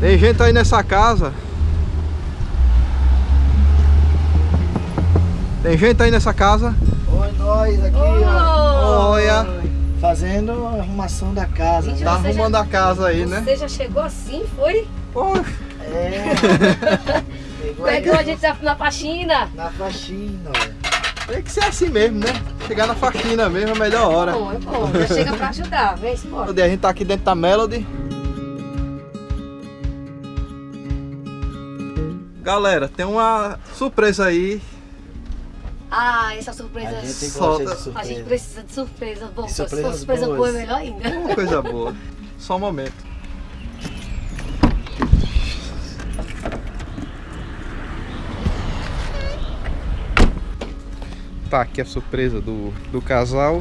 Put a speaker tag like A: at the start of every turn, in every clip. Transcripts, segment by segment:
A: Tem gente aí nessa casa. Tem gente aí nessa casa.
B: Oi, nós aqui,
C: Oi.
B: ó.
A: Olha,
B: Fazendo a arrumação da casa.
C: Gente,
A: tá arrumando
C: já-
A: a casa aí, né?
C: Você já chegou assim, foi?
A: Poxa,
B: É. Pegou
C: Pegou a gente na, na faxina.
B: na faxina, olha.
A: tem que ser assim mesmo, né? Chegar na faxina mesmo é a melhor hora.
C: Bom, é bom. Já chega pra ajudar. Vem, embora.
A: A gente tá aqui dentro da Melody. Galera, tem uma surpresa aí.
C: Ah, essa surpresa.
B: A gente de
C: A gente
B: surpresa.
C: precisa de surpresa. Bom, se for surpresa
B: boas.
C: boa é melhor ainda.
A: Uma coisa boa. Só um momento. Tá aqui a surpresa do, do casal.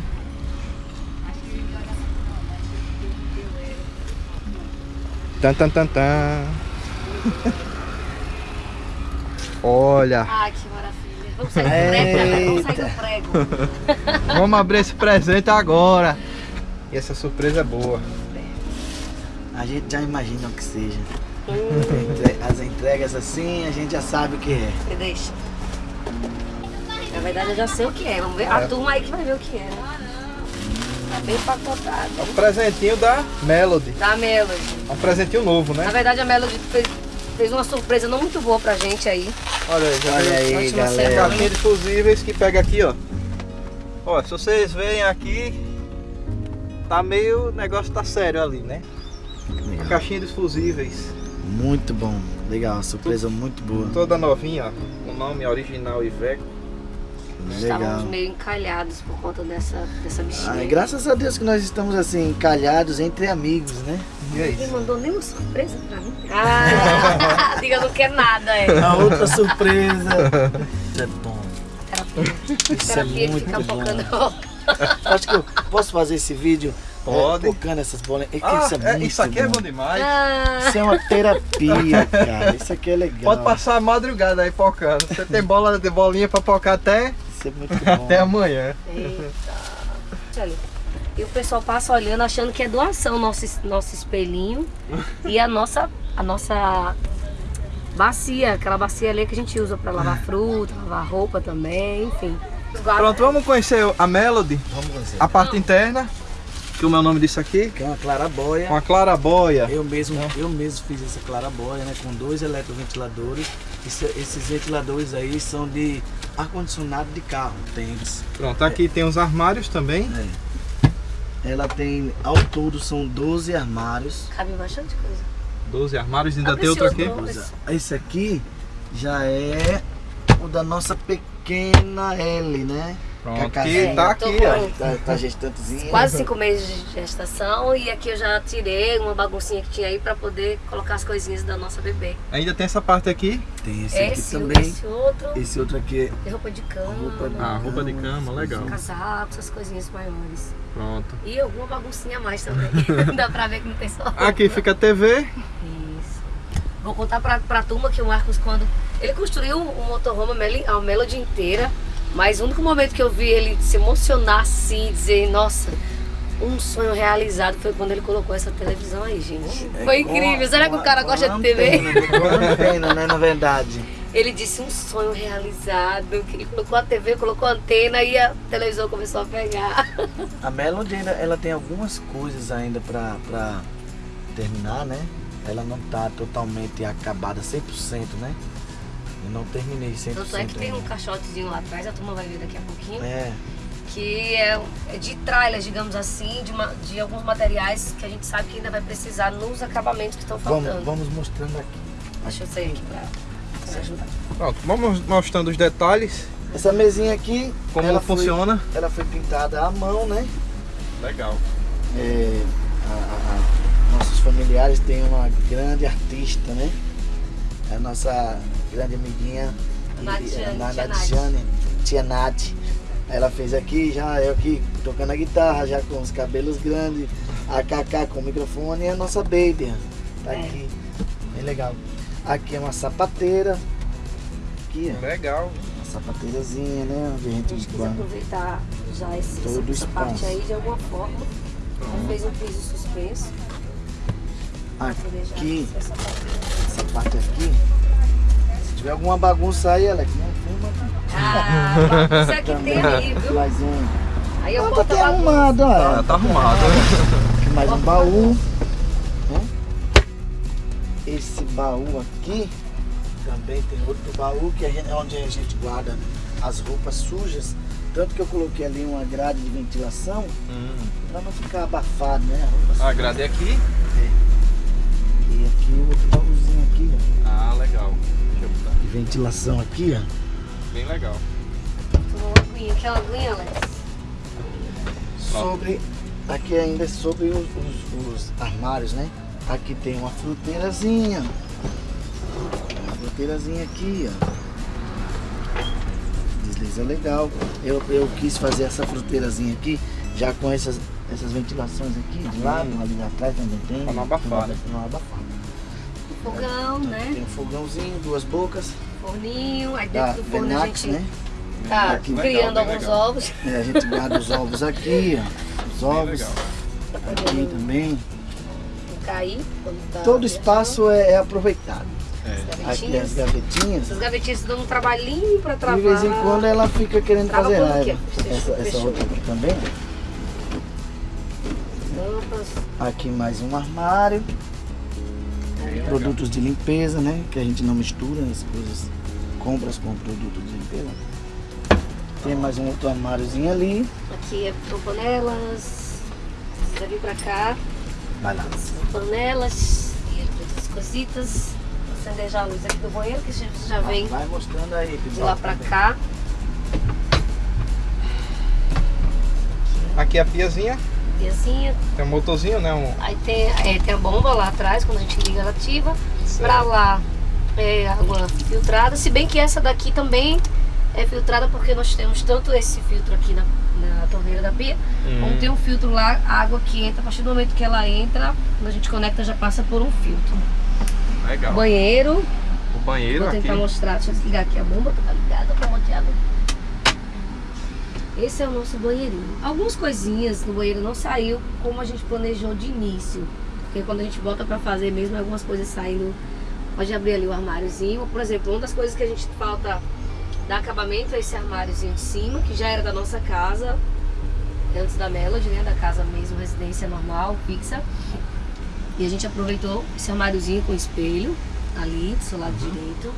A: Tan, tan, tan, tan. Olha,
C: Ah, que maravilha. Vamos sair do prego, né? Vamos sair do prego.
A: vamos abrir esse presente agora. E essa surpresa é boa.
B: A gente já imagina o que seja.
C: Hum,
B: As entregas assim, a gente já sabe o que é.
C: me deixa. Na verdade, eu já sei o que é. Vamos ver. A
A: É.
C: turma aí que vai ver o que é. né? Tá bem empacotado.
A: É um presentinho da Melody.
C: Da Melody.
A: É um presentinho novo,
C: Na
A: né?
C: verdade, a Melody fez, fez uma surpresa não muito boa pra gente aí.
A: Olha aí, já
B: Olha aí, galera.
A: Caixinha de fusíveis que pega aqui, ó. Ó, se vocês veem aqui, tá meio, o negócio tá sério ali, né? A caixinha de fusíveis,
B: Muito bom. Legal, surpresa muito boa.
A: toda novinha, ó. O nome original Iveco.
B: Legal.
C: Estávamos meio encalhados por conta dessa, dessa bichinha.
B: Ai, graças a Deus que nós estamos assim, encalhados entre amigos, né?
A: E é
C: Ninguém
A: isso.
C: mandou nenhuma surpresa pra mim. Ah, diga, não quer nada, é.
B: A outra surpresa. Isso é bom.
C: Terapia.
B: Isso é
C: Terapia de
B: muito
C: ficar
B: bom.
C: focando.
B: Acho que eu posso fazer esse vídeo
A: Pode.
B: é, focando essas bolas. É que
A: Ah,
B: isso é,
A: é,
B: muito
A: isso aqui é
B: bom.
A: bom demais.
C: Ah,
B: Isso é uma terapia, cara. Isso aqui é legal.
A: Pode passar a madrugada aí pocando. Você tem bola de bolinha pra pocar até,
B: É muito bom.
A: até amanhã.
C: eita. E o pessoal passa olhando achando que é doação nosso, nosso espelhinho e a nossa, a nossa bacia, aquela bacia ali que a gente usa pra lavar fruta, lavar roupa também, enfim.
A: Pronto, vamos conhecer a Melody,
B: Vamos conhecer.
A: a parte interna, que o meu nome disso aqui,
B: Que é uma clarabóia.
A: uma clarabóia.
B: Eu mesmo, eu mesmo fiz essa clarabóia, né? Com dois eletroventiladores. Isso- esses ventiladores aí são de ar-condicionado de carro, tênis.
A: Pronto, aqui tem os armários também.
B: Ela tem, ao todo, são 12 armários.
C: Cabe bastante coisa.
A: 12 armários, ainda
C: Abre
A: tem outro aqui.
C: outro.
B: Coisa. Esse aqui já é o da nossa pequena L, né?
A: Pronto,
B: Com a
A: aqui tá aqui, ó.
B: Tá, tá gestantezinha.
C: Quase cinco meses de gestação e aqui eu já tirei uma baguncinha que tinha aí pra poder colocar as coisinhas da nossa bebê.
A: Ainda tem essa parte aqui.
B: Tem esse aqui
C: Esse,
B: também.
C: esse outro,
B: Esse outro aqui
C: tem roupa de cama,
B: Roupa de-
A: Ah, roupa de cama, legal.
C: casaco, essas coisinhas maiores.
A: Pronto.
C: E alguma baguncinha a mais também. Dá pra ver que não tem só.
A: Aqui fica a TV.
C: Isso. Vou contar pra, pra turma que o Marcos, quando. Ele construiu um motorhome a Melody inteira, mas o único momento que eu vi ele se emocionar assim, dizer, nossa, um sonho realizado foi quando ele colocou essa televisão aí, gente. Foi incrível. Será que o cara gosta de TV?
B: Uma pena, né? Na verdade.
C: Ele disse um sonho realizado, que ele colocou a TV, colocou a antena e a televisão começou a pegar.
B: A Melody ainda, ela tem algumas coisas ainda pra, pra terminar, né? Ela não tá totalmente acabada 100%, né? Eu não terminei 100%.
C: Tanto é que tem um caixotezinho lá atrás, a turma vai ver daqui a pouquinho.
B: É,
C: que é, é de tralhas, digamos assim, de, ma- de alguns materiais que a gente sabe que ainda vai precisar nos acabamentos que estão faltando.
B: vamos, vamos mostrando aqui.
C: Deixa eu sair aqui pra, pra ajudar.
A: Pronto, vamos mostrando os detalhes,
B: Essa mesinha aqui,
A: como
B: ela
A: funciona.
B: Foi, ela foi pintada à mão, né?
A: Legal.
B: É, a- a- a- nossos familiares têm uma grande artista, né? A nossa grande amiguinha,
C: Nadiane,
B: a
C: tia
B: Nath. Ela fez aqui, já eu aqui tocando a guitarra, já com os cabelos grandes, a Kaká com o microfone e a nossa baby. Tá
C: É.
B: aqui. Bem legal. Aqui é uma sapateira. Aqui, ó.
A: Legal.
B: Uma sapateirazinha, né? Onde a
C: A
B: gente
C: quis aproveitar já esse,
B: Todo
C: essa
B: espaço.
C: parte aí de alguma forma. Fez um piso suspenso.
B: Aqui, essa parte aqui, tiver alguma bagunça aí, Alex, não filma.
C: Ah, bagunça aqui tem ali, viu?
B: Mais um.
C: Aí eu
B: Ah,
C: boto
B: tá arrumado, ó.
A: Tá, tá arrumado.
B: Aqui mais um baú. né? Esse baú aqui também tem outro baú que é onde a gente guarda as roupas sujas. Tanto que eu coloquei ali uma grade de ventilação
A: Hum.
B: para não ficar abafado, né? A.
A: A grade é aqui.
B: E aqui o outro baúzinho aqui, ó.
A: Ah, legal.
B: De ventilação aqui, ó.
A: Bem legal.
C: Tomou uma aguinha, quer uma aguinha, Alex?
B: Sobre. Aqui ainda é sobre os, os- os armários, né? Aqui tem uma fruteirazinha. Uma fruteirazinha aqui, ó. Desliza legal. Eu, eu quis fazer essa fruteirazinha aqui, já com essas, essas ventilações aqui, de lado,
A: Hum.
B: ali atrás também tem.
A: Pra não abafar, né?
B: Pra não abafar.
C: Fogão, né?
B: Tem um fogãozinho, duas bocas.
C: Forninho, aí dentro do forno a gente
B: né?
C: tá
B: Aqui.
A: Legal,
C: criando alguns
A: legal.
C: ovos.
B: É, a gente guarda os ovos aqui, ó. Os ovos. Aqui também.
C: Cair tá
B: Todo espaço é, é aproveitado.
A: É.
B: Aqui as
C: Gavetinhas. Essas gavetinhas dão um trabalhinho pra travar.
B: De vez em quando ela fica querendo
C: Trava
B: fazer raiva. Essa, essa outra aqui também. Aqui mais um armário. Produtos de limpeza, né? Que a gente não mistura as coisas. Compras com produtos de limpeza. Tem mais um outro armáriozinho ali.
C: Aqui é panelas. Precisa vir pra cá.
B: Vai lá.
C: Panelas e outras cositas. Vou acender já a luz aqui do banheiro, que já, já vem
B: Vai mostrando aí,
C: de lá pra cá.
A: Aqui é a piazinha.
C: Piazinha.
A: Tem um motorzinho, né? Um...
C: Aí tem, é, tem a bomba lá atrás, quando a gente liga ela ativa. Pra lá é água filtrada, se bem que essa daqui também é filtrada porque nós temos tanto esse filtro aqui na, na torneira da pia, como
A: Hum.
C: tem um filtro lá, a água que entra, a partir do momento que ela entra, quando a gente conecta já passa por um filtro.
A: Legal.
C: Banheiro,
A: O banheiro
C: vou
A: aqui.
C: tentar mostrar, deixa eu desligar aqui a bomba, que tá ligada pra monte de água. Esse é o nosso banheirinho. Algumas coisinhas no banheiro não saiu como a gente planejou de início. Porque quando a gente bota pra fazer mesmo, algumas coisas saindo. Pode abrir ali o armáriozinho. Por exemplo, uma das coisas que a gente falta dar acabamento é esse armáriozinho de cima, que já era da nossa casa, antes da Melody, né? Da casa mesmo, residência normal, fixa. E a gente aproveitou esse armáriozinho com espelho ali do seu lado direito.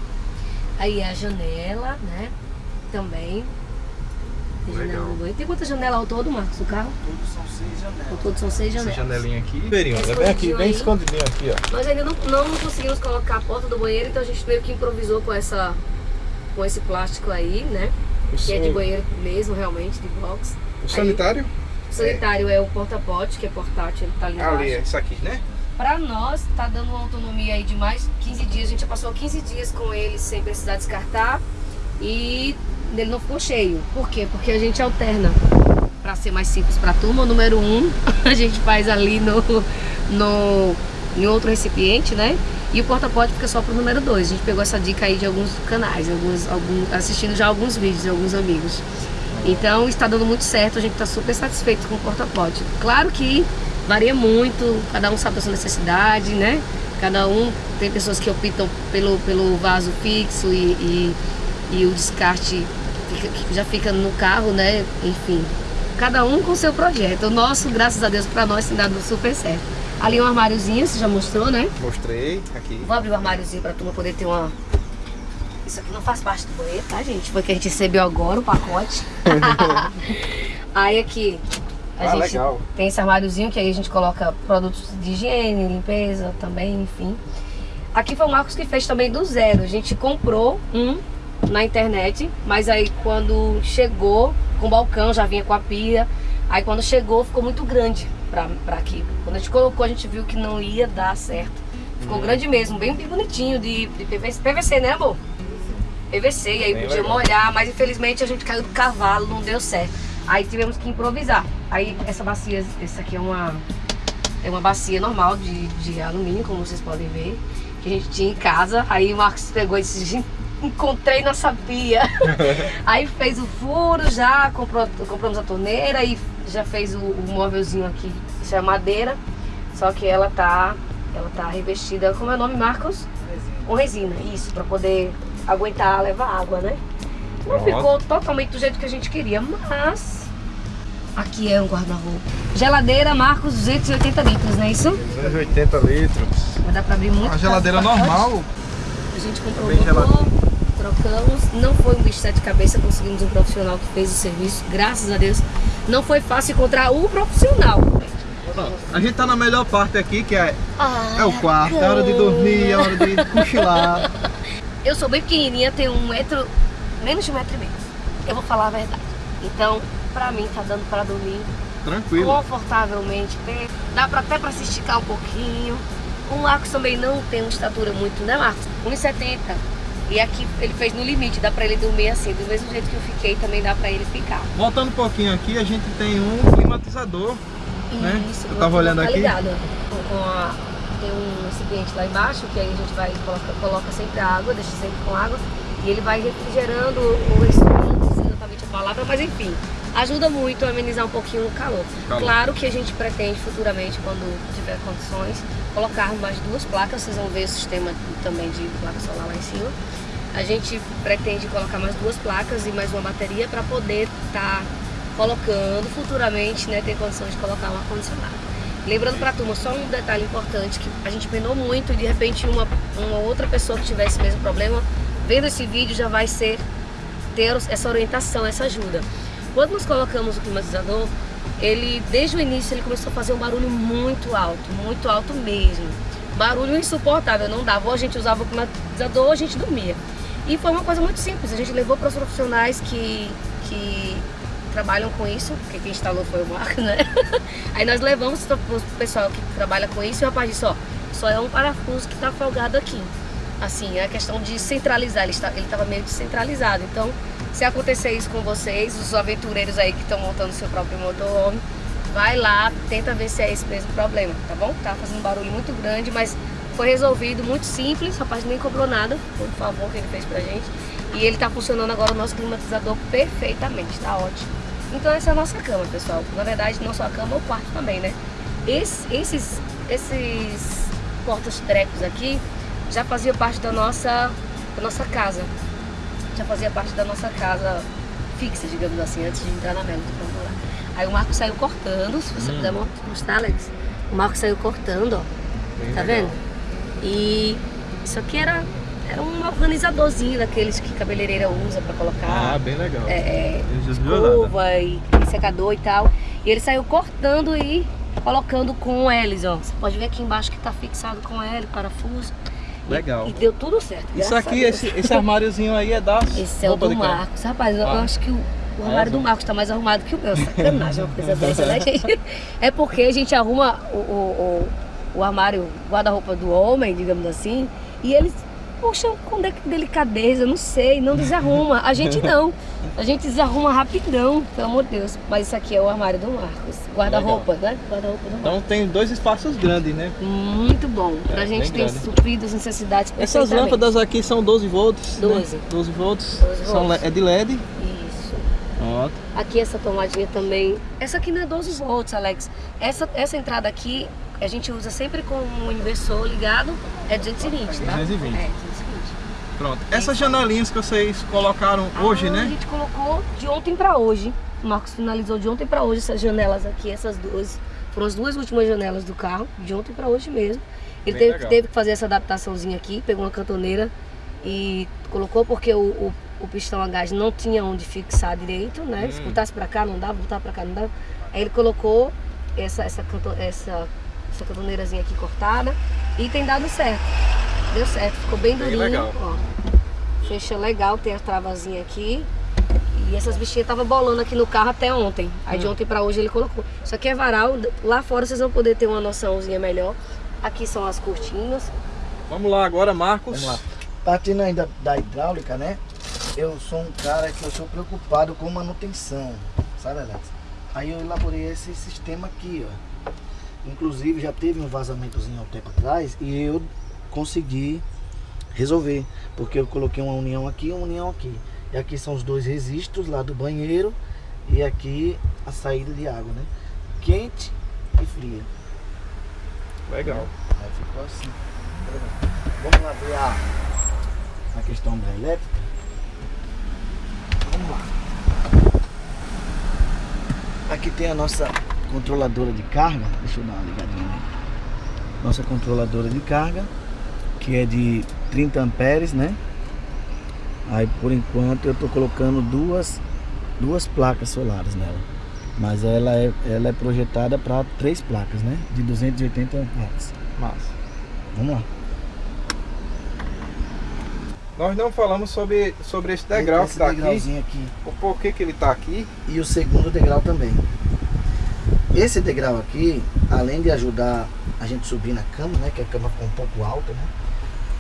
C: Aí a janela, né? Também. Tem janela
A: Legal.
C: Tem quantas janelas ao todo, Marcos, do carro?
B: Todos são seis janelas.
C: Ao todo são seis
A: Essa
C: janelas.
A: janelinha aqui. Verinho,
C: Esse
A: é bem aqui, bem escondidinho aqui, ó.
C: Nós ainda não, não conseguimos colocar a porta do banheiro, então a gente meio que improvisou com essa com esse plástico aí, né?
A: O,
C: Que é de
A: o-
C: banheiro mesmo, realmente, de box.
A: o sanitário?
C: O sanitário é o porta-pote, que é portátil, ele tá ali embaixo.
A: Ali, é isso aqui, né?
C: Pra nós, tá dando uma autonomia aí de mais 15 dias. A gente já passou 15 dias com ele sem precisar descartar. E ele não ficou cheio. Por quê? Porque a gente alterna. Pra ser mais simples pra turma, o número 1 um, a gente faz ali no, no, em outro recipiente, né? E o porta-pote fica só pro número 2. A gente pegou essa dica aí de alguns canais, alguns, alguns, assistindo já alguns vídeos de alguns amigos. Então está dando muito certo, a gente está super satisfeito com o porta-pote. Claro que varia muito, cada um sabe da sua necessidade, né? Cada um tem pessoas que optam pelo, pelo vaso fixo e, e, e o descarte já fica no carro, né? Enfim, cada um com seu projeto. O nosso, graças a Deus, para nós tem dado super certo. Ali um armáriozinho, você já mostrou, né?
A: Mostrei aqui.
C: Vou abrir o armáriozinho pra turma poder ter uma. Isso aqui não faz parte do banheiro, tá, gente? Foi que a gente recebeu agora o pacote. aí aqui. A
A: Ah,
C: gente
A: legal.
C: tem esse armáriozinho que aí a gente coloca produtos de higiene, limpeza também, enfim. Aqui foi o Marcos que fez também do zero. A gente comprou um na internet, mas aí quando chegou com o balcão, já vinha com a pia. Aí quando chegou ficou muito grande pra, pra aqui. Quando a gente colocou, a gente viu que não ia dar certo. Ficou grande mesmo, bem, bonitinho de, de PVC, PVC, né, amor? PVC, e aí
A: Bem
C: podia
A: legal.
C: molhar, mas infelizmente a gente caiu do cavalo, não deu certo. Aí tivemos que improvisar. Aí essa bacia, essa aqui é uma, é uma bacia normal de, de alumínio, como vocês podem ver, que a gente tinha em casa. Aí o Marcos pegou e disse, "Gente, encontrei nossa pia. Aí fez o furo já, comprou, compramos a torneira e já fez o, o móvelzinho aqui. Isso é madeira, só que ela tá Ela tá revestida, como é o nome, Marcos? Com resina, isso, pra poder aguentar levar água, né? Não
A: Nossa.
C: ficou totalmente do jeito que a gente queria, mas... Aqui é um guarda-roupa. Geladeira, Marcos, 280 litros, não é isso?
A: 280 litros.
C: Vai dar pra abrir muito.
A: A geladeira normal.
C: A gente comprou o motor, trocamos. Não foi um bicho de sete cabeças, conseguimos um profissional que fez o serviço. Graças a Deus. Não foi fácil encontrar um profissional.
A: A gente tá na melhor parte aqui, que é,
C: Ah,
A: é o quarto. É hora de dormir, é hora de cochilar.
C: Eu sou bem pequenininha, tenho um metro, menos de um metro e meio. Eu vou falar a verdade. Então, pra mim, tá dando pra dormir
A: Tranquilo.
C: confortavelmente. Dá pra, até pra se esticar um pouquinho. O Marcos também não tem uma estatura muito, né, Marcos? 1,70. E aqui ele fez no limite, dá pra ele dormir assim, do mesmo jeito que eu fiquei, também dá pra ele ficar.
A: Voltando um pouquinho aqui, a gente tem um climatizador. Né?
C: Isso,
A: Eu
C: o
A: tava olhando
C: tá
A: aqui.
C: ligado. Com- a- tem um recipiente lá embaixo, que aí a gente vai coloca, coloca sempre a água, deixa sempre com água, e ele vai refrigerando não sei exatamente a palavra, mas enfim, ajuda muito a amenizar um pouquinho o calor.
A: Calor.
C: Claro que a gente pretende futuramente, quando tiver condições, colocar mais duas placas, vocês vão ver o sistema também de placa solar lá em cima. A gente pretende colocar mais duas placas e mais uma bateria para poder estar colocando futuramente, né, ter condições de colocar um ar-condicionado. Lembrando para a turma, só um detalhe importante, que a gente penou muito e de repente uma, uma outra pessoa que tivesse o mesmo problema, vendo esse vídeo já vai ser ter essa orientação, essa ajuda. Quando nós colocamos o climatizador, ele desde o início ele começou a fazer um barulho muito alto, muito alto mesmo. Barulho insuportável, não dava. Ou a gente usava o climatizador ou a gente dormia. E foi uma coisa muito simples, a gente levou para os profissionais que, que trabalham com isso, porque quem instalou foi o Marco, né? Aí nós levamos para o pessoal que trabalha com isso e o rapaz disse, ó, só é um parafuso que está folgado aqui. Assim, é a questão de centralizar, ele estava meio descentralizado. Então, se acontecer isso com vocês, os aventureiros aí que estão montando seu próprio motorhome, vai lá, tenta ver se é esse mesmo problema, tá bom? Tá fazendo um barulho muito grande, mas foi resolvido, muito simples, o rapaz nem cobrou nada, um favor que ele fez pra gente. E ele tá funcionando agora o nosso climatizador perfeitamente, tá ótimo. Então essa é a nossa cama, pessoal. Na verdade, não só a cama, o quarto também, né? Esse- esses, esses portas-trecos aqui já faziam parte da nossa, da nossa casa. Já fazia parte da nossa casa fixa, digamos assim, antes de entrar na Melo. Vamos lá. Aí o Marco saiu cortando, se você puder mo- mostrar, Alex. O Marco saiu cortando, ó.
A: Bem
C: Tá
A: legal.
C: vendo? E isso aqui era, era um organizadorzinho daqueles que cabeleireira usa pra colocar
A: Ah, bem legal.
C: é, é, escova e, e secador e tal. E ele saiu cortando e colocando com L's, ó. Você pode ver aqui embaixo que tá fixado com L, parafuso. E-
A: Legal.
C: E, deu tudo certo.
A: Isso aqui, esse, esse armáriozinho aí é da
C: Esse é o do. Marcos. Rapaz, eu, eu
A: Ah.
C: acho que o, o armário do
A: É,
C: Marcos tá mais arrumado que o meu. Sacanagem uma coisa dessa, né, gente? É porque a gente arruma o, o, o, o armário, guarda-roupa do homem, digamos assim, e eles, poxa, com de- delicadeza, não sei, não desarruma. A gente não. A gente desarruma rapidão, pelo amor de Deus. Mas isso aqui é o armário do Marcos. Guarda-roupa, né? Guarda-roupa do Marcos.
A: Então tem dois espaços grandes, né?
C: Muito bom. Pra
A: É,
C: gente ter
A: grande.
C: suprido as necessidades
A: Essas lâmpadas aqui são 12 volts. né?
C: 12.
A: 12 volts.
C: 12
A: São,
C: volts.
A: le- é de LED.
C: Isso.
A: Pronto.
C: Aqui essa tomadinha também. Essa aqui não é 12 volts, Alex. Essa, essa entrada aqui a gente usa sempre com o inversor ligado. É 220, tá?
A: 220.
C: É, 220.
A: Pronto. Essas janelinhas que vocês colocaram hoje,
C: Ah, A
A: né?
C: gente colocou de ontem pra hoje. O Marcos finalizou de ontem pra hoje essas janelas aqui, essas duas. Foram as duas últimas janelas do carro, de ontem pra hoje mesmo. Ele teve, teve que fazer essa adaptaçaçãozinha aqui, pegou uma cantoneira e colocou porque o, o, o pistão a gás não tinha onde fixar direito, né? Se
A: Hum.
C: botasse pra cá não dava, botar pra cá não dava. Aí ele colocou essa, essa, essa, essa cantoneirazinha aqui cortada e tem dado certo. Deu certo, ficou bem
A: Bem
C: durinho.
A: legal.
C: Ó. Fecha legal, tem a travazinha aqui. E essas bichinhas estavam bolando aqui no carro até ontem. Aí
A: Hum.
C: de ontem pra hoje ele colocou. Isso aqui é varal. Lá fora vocês vão poder ter uma noçãozinha melhor. Aqui são as cortinas.
A: Vamos lá agora, Marcos.
B: Vamos lá. Partindo ainda da hidráulica, né? Eu sou um cara que eu sou preocupado com manutenção, sabe, Alex? Aí eu elaborei esse sistema aqui, ó. Inclusive já teve um vazamentozinho há um tempo atrás e eu consegui resolver, porque eu coloquei uma união aqui e uma união aqui. E aqui são os dois registros lá do banheiro e aqui a saída de água, né? Quente e fria.
A: Legal.
B: Aí ficou assim. Vamos lá ver a, a questão da elétrica. Vamos lá. Aqui tem a nossa controladora de carga. Deixa eu dar uma ligadinha aí. Nossa controladora de carga, que é de 30 amperes, né? Aí por enquanto eu tô colocando duas, duas placas solares nela. Mas ela é, ela é projetada para três placas, né? De 280 watts.
A: Massa.
B: Vamos lá.
A: Nós não falamos sobre, sobre esse degrau
B: Esse
A: que tá aqui.
B: aqui.
A: O porquê que ele tá aqui.
B: E o segundo degrau também. Esse degrau aqui, além de ajudar a gente subir na cama, né? Que a cama ficou um pouco alta, né?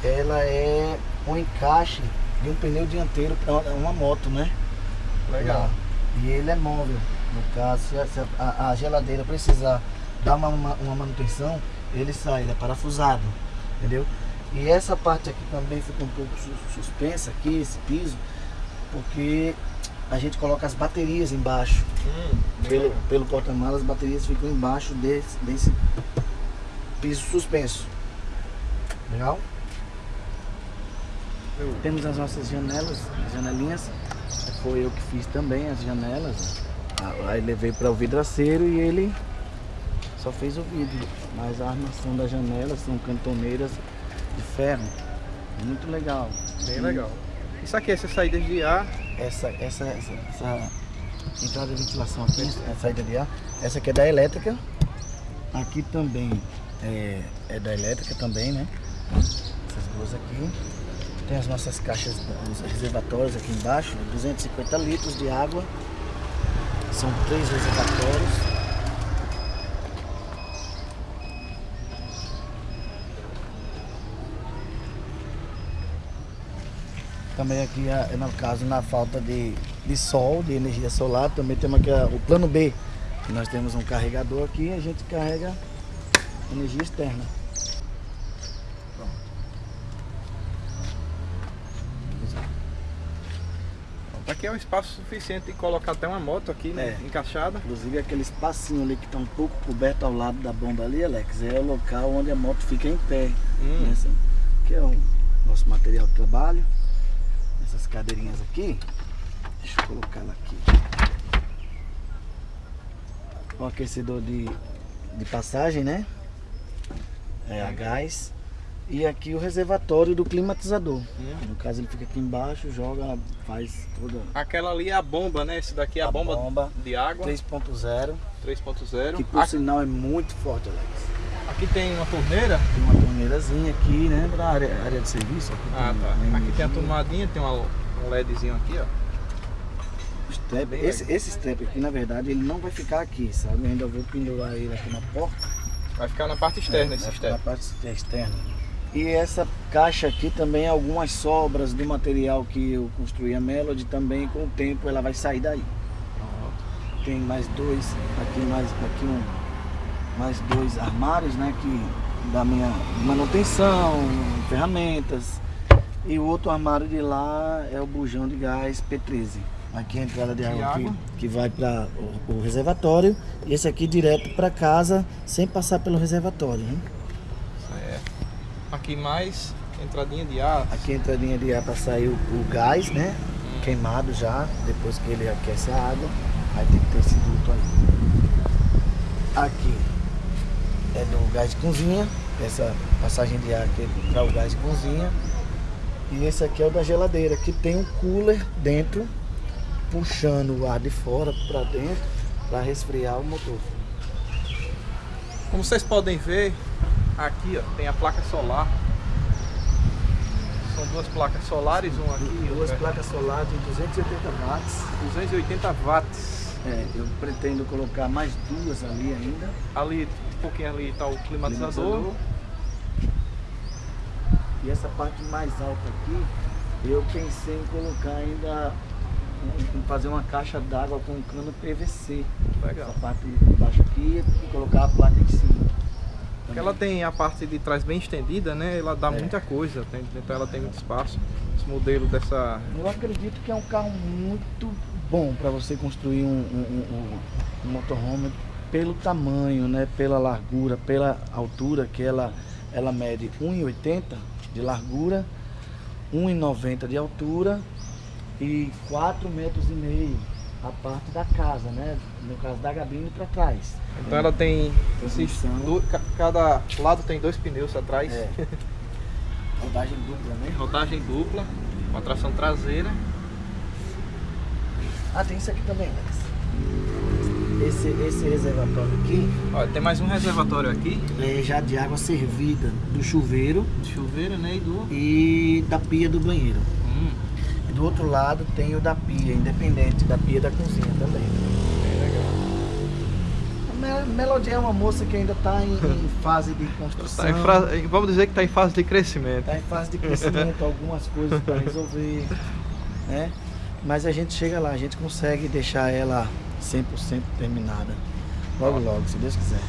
B: Ela é um encaixe de um pneu dianteiro para uma moto, né?
A: Legal.
B: E ele é móvel. No caso, se a, a- geladeira precisar dar uma, uma, uma manutenção, ele sai, ele é parafusado. Entendeu? E essa parte aqui também fica um pouco su- suspensa aqui, esse piso, porque a gente coloca as baterias embaixo.
A: Hum,
B: Pelo, pelo porta-malas, as baterias ficam embaixo desse, desse piso suspenso. Legal? Temos as nossas janelas, as janelinhas. Foi eu que fiz também as janelas. Aí levei para o vidraceiro e ele só fez o vidro. Mas a armação das janelas são cantoneiras de ferro. Muito legal.
A: Bem
B: E
A: legal. Isso aqui, essas saídas de ar.
B: Essa, essa, essa, essa entrada de ventilação aqui, a saída de ar, essa aqui é da elétrica. Aqui também é, é da elétrica também, né? Essas duas aqui. Tem as nossas caixas, os reservatórios aqui embaixo, 250 litros de água. São três reservatórios. Também aqui, é, no caso, na falta de, de sol, de energia solar, também temos aqui o plano B. que Nós temos um carregador aqui e a gente carrega energia externa.
A: Aqui é um espaço suficiente de colocar até uma moto aqui, né?
B: É.
A: Encaixada.
B: Inclusive aquele espacinho ali que está um pouco coberto ao lado da bomba ali, Alex, é o local onde a moto fica em pé.
A: Hum.
B: Nessa, que é o nosso material de trabalho. Essas cadeirinhas aqui. Deixa eu colocar ela aqui. O aquecedor de, de passagem, né? É a gás. E aqui o reservatório do climatizador.
A: Hum.
B: No caso ele fica aqui embaixo, joga, faz toda
A: Aquela ali é a bomba, né? Esse daqui é a,
B: A
A: bomba,
B: bomba.
A: de água
B: 3.0.
A: 3.0.
B: Que por
A: Aqui,
B: sinal é muito forte, Alex.
A: Aqui tem uma torneira.
B: Tem uma torneirazinha aqui, né? Pra área, área de serviço. Aqui
A: Ah,
B: tem
A: tá.
B: uma
A: Aqui tem a tomadinha, tem uma, um LEDzinho aqui, ó. Bem
B: Esse, esse strap aqui, na verdade, ele não vai ficar aqui, sabe? Eu ainda vou pendurar ele aqui na porta.
A: Vai ficar na parte externa
B: É,
A: esse step.
B: Na parte externa. E essa caixa aqui também, algumas sobras do material que eu construí a Melody, também com o tempo ela vai sair daí. Tem mais dois, aqui mais, aqui um, mais dois armários, né? Que da minha manutenção, ferramentas. E o outro armário de lá é o bujão de gás P13. Aqui é a entrada de água,
A: água.
B: Que, que vai para o, o reservatório. E esse aqui direto para casa, sem passar pelo reservatório. Hein?
A: Certo. Aqui mais entradinha de ar.
B: Aqui a entradinha de ar para sair o, o gás, né? Queimado já, depois que ele aquece a água. Aí tem que ter esse duto aí. Aqui é do gás de cozinha, essa passagem de ar aqui para o gás de cozinha. E esse aqui é o da geladeira, que tem um cooler dentro, puxando o ar de fora para dentro para resfriar o motor.
A: Como vocês podem ver, aqui ó, tem a placa solar. São duas placas solares, uma aqui e
B: Duas
A: outra.
B: placas solares de 280 watts.
A: 280 watts.
B: É, eu pretendo colocar mais duas ali ainda.
A: Ali, um pouquinho ali está o climatizador.
B: E essa parte mais alta aqui, eu pensei em colocar ainda, em- fazer uma caixa d'água com cano PVC.
A: Legal.
B: Essa parte de baixo aqui e colocar a placa em cima.
A: Porque ela tem a parte de trás bem estendida, né? Ela dá
B: É.
A: muita coisa, tem- então ela tem muito espaço. Esse modelo dessa.
B: Eu acredito que é um carro muito bom para você construir um, um, um- um motorhome pelo tamanho, né? pela largura, pela altura que ela, ela mede 1,80 de largura, 1,90 de altura e 4 metros e meio a parte da casa, né? No caso da gabine para trás.
A: Então ela tem.
B: Transmissão.
A: ca- Cada lado tem dois pneus atrás.
B: É. Rodagem dupla, né?
A: Rodagem dupla, com a tração traseira.
B: Ah, tem isso aqui também, Alex. Esse, esse reservatório aqui
A: Olha, tem mais um reservatório aqui.
B: é já de água servida do chuveiro
A: de Chuveiro, né? E do.
B: e da pia do banheiro.
A: Hum,
B: E do outro lado tem o da pia, independente da pia da cozinha também.
A: bem legal.
B: A Me- Melodia é uma moça que ainda está em, em fase de construção.
A: Tá fra- Vamos dizer que está em fase de crescimento.
B: Tá em fase de crescimento, algumas coisas para resolver, né? Mas a gente chega lá, a gente consegue deixar ela 100% terminada. Logo, logo, se Deus quiser.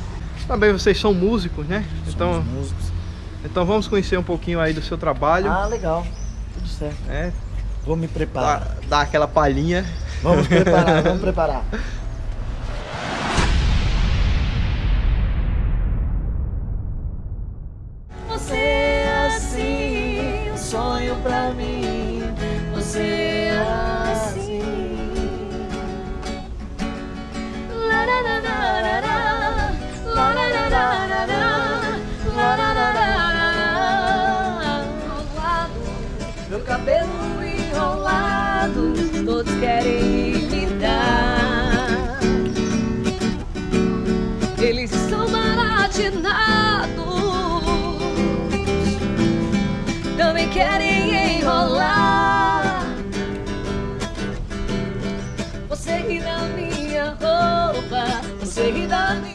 A: Também vocês são músicos, né? Então,
B: Somos músicos.
A: então vamos conhecer um pouquinho aí do seu trabalho.
B: Ah, legal. Tudo certo.
A: né?
B: Vou me preparar.
A: Dar, dar aquela palhinha.
B: Vamos preparar, vamos preparar.
C: Você é assim,
B: um sonho pra mim.